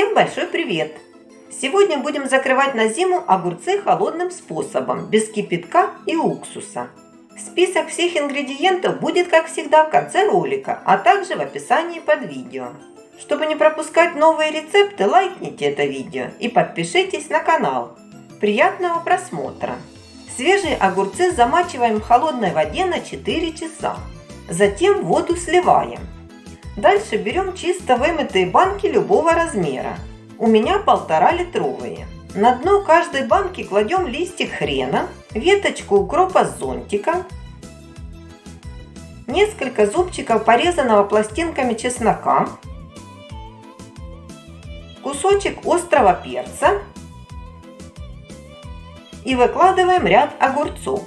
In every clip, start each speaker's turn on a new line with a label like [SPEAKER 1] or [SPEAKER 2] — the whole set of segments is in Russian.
[SPEAKER 1] Всем большой привет! Сегодня будем закрывать на зиму огурцы холодным способом, без кипятка и уксуса. Список всех ингредиентов будет, как всегда, в конце ролика, а также в описании под видео. Чтобы не пропускать новые рецепты, лайкните это видео и подпишитесь на канал. Приятного просмотра! Свежие огурцы замачиваем в холодной воде на 4 часа. Затем воду сливаем. Дальше берем чисто вымытые банки любого размера. У меня полтора литровые. На дно каждой банки кладем листик хрена, веточку укропа с зонтика, несколько зубчиков порезанного пластинками чеснока, кусочек острого перца и выкладываем ряд огурцов.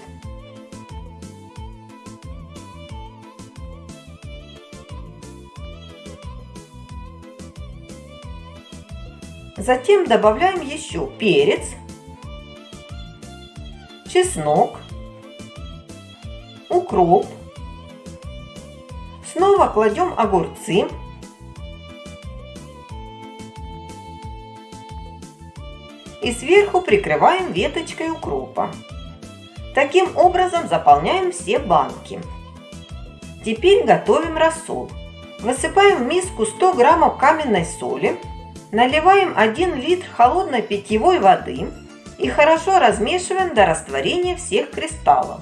[SPEAKER 1] Затем добавляем еще перец, чеснок, укроп. Снова кладем огурцы. И сверху прикрываем веточкой укропа. Таким образом заполняем все банки. Теперь готовим рассол. Высыпаем в миску 100 граммов каменной соли, Наливаем 1 литр холодной питьевой воды и хорошо размешиваем до растворения всех кристаллов.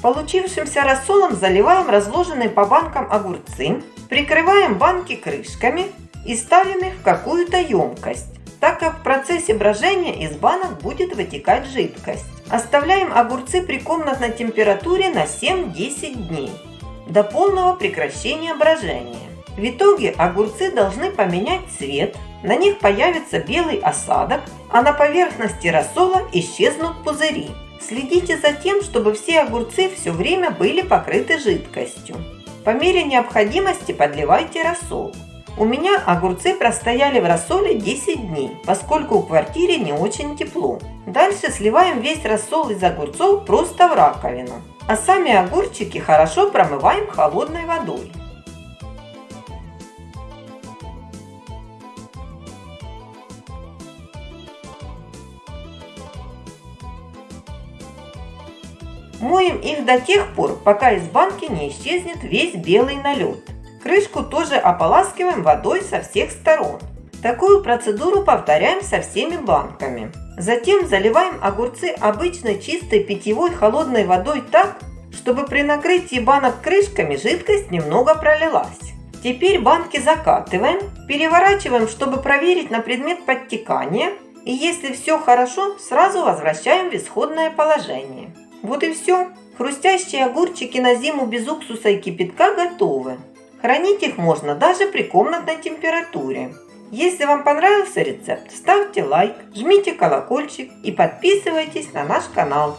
[SPEAKER 1] Получившимся рассолом заливаем разложенные по банкам огурцы, прикрываем банки крышками и ставим их в какую-то емкость, так как в процессе брожения из банок будет вытекать жидкость. Оставляем огурцы при комнатной температуре на 7-10 дней, до полного прекращения брожения. В итоге огурцы должны поменять цвет, на них появится белый осадок, а на поверхности рассола исчезнут пузыри. Следите за тем, чтобы все огурцы все время были покрыты жидкостью. По мере необходимости подливайте рассол. У меня огурцы простояли в рассоле 10 дней, поскольку в квартире не очень тепло. Дальше сливаем весь рассол из огурцов просто в раковину. А сами огурчики хорошо промываем холодной водой. Моем их до тех пор, пока из банки не исчезнет весь белый налет. Крышку тоже ополаскиваем водой со всех сторон. Такую процедуру повторяем со всеми банками. Затем заливаем огурцы обычной чистой питьевой холодной водой так, чтобы при накрытии банок крышками жидкость немного пролилась. Теперь банки закатываем, переворачиваем, чтобы проверить на предмет подтекания. И если все хорошо, сразу возвращаем в исходное положение. Вот и все. Хрустящие огурчики на зиму без уксуса и кипятка готовы. Хранить их можно даже при комнатной температуре. Если вам понравился рецепт, ставьте лайк, жмите колокольчик и подписывайтесь на наш канал.